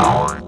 Oh.